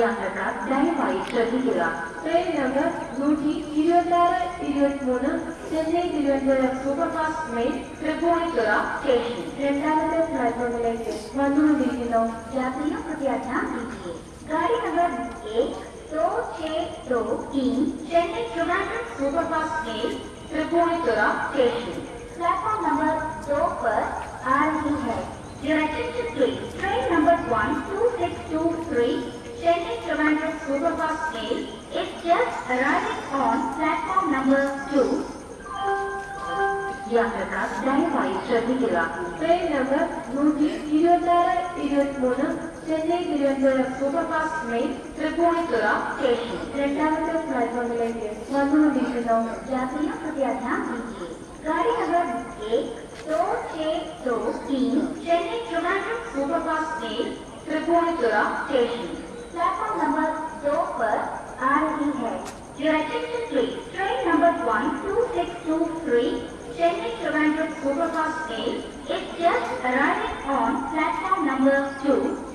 യാത്രക്കാർ ദയവായി ശ്രദ്ധിക്കുക ട്രെയിൻ നമ്പർ നൂറ്റി ഇരുപത്തി ആറ് ഇരുപത്തിമൂന്ന് Chennai Thiruvananthapuram superfast mail Tripunithura station രണ്ടാമത്തെ പ്ലാറ്റ്ഫോമിലേക്ക് വന്നുകൊണ്ടിരിക്കുന്നു यात्रियों कृपया ध्यान दीजिए गाड़ी नंबर एक दो छह दो तीन Chennai Trivandrum superfast mail Tripunithura station platform number दो पर आ रही है Your attention please. Train number one two six two three Chennai Trivandrum Superfast Mail is just arriving on platform number two. യാത്രക്കാർ ദയവായി ശ്രദ്ധിക്കുക ട്രെയിൻ നമ്പർ നൂറ്റി ഇരുപത്തി ആറ് ഇരുപത്തിമൂന്ന് Chennai Thiruvananthapuram superfast mail Tripunithura station രണ്ടാമത്തെ പ്ലാറ്റ്ഫോമിലേക്ക് വന്നുകൊണ്ടിരിക്കുന്നു यात्रियों कृपया ध्यान दीजिए गाड़ी नंबर एक दो छह दो तीन Chennai Trivandrum superfast mail Tripunithura station Platform number Dover Head. Your attention please. Train number 12623, Chennai Trivandrum Superfast A is just arriving on platform number 2.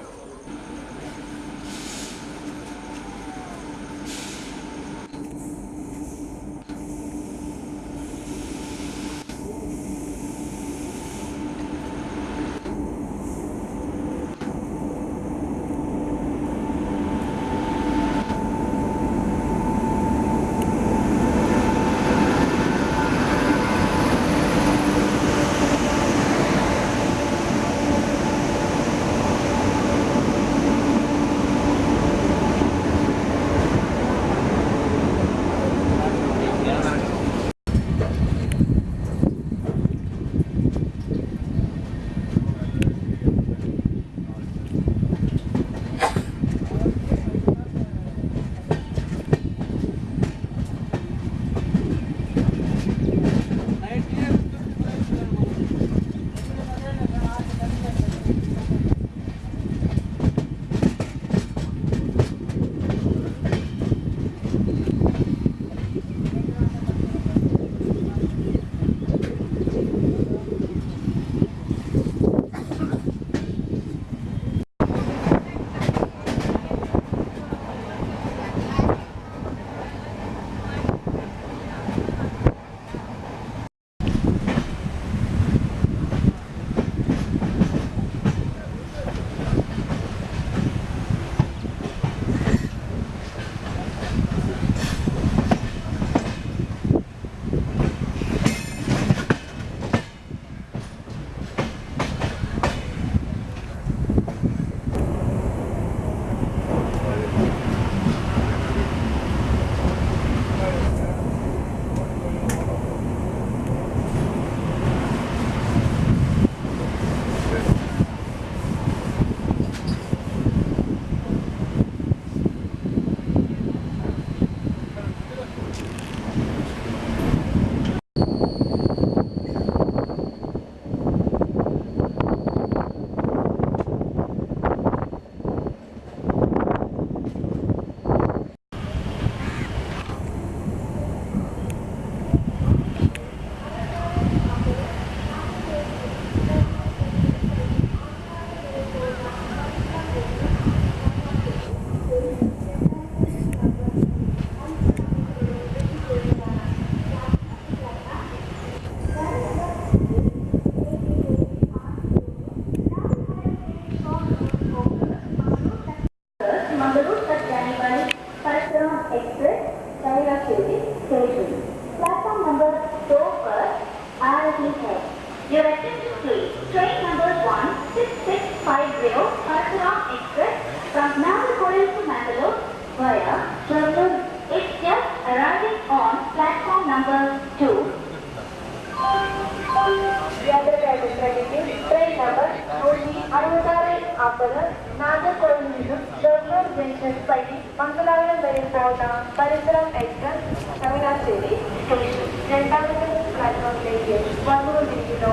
కోట పరిసరం ఎక్స్ప్రెస్ తమిళాచేరి స్టేషన్ రెండవ ప్లాట్ఫామ్ లేకే వనూరు దిశలో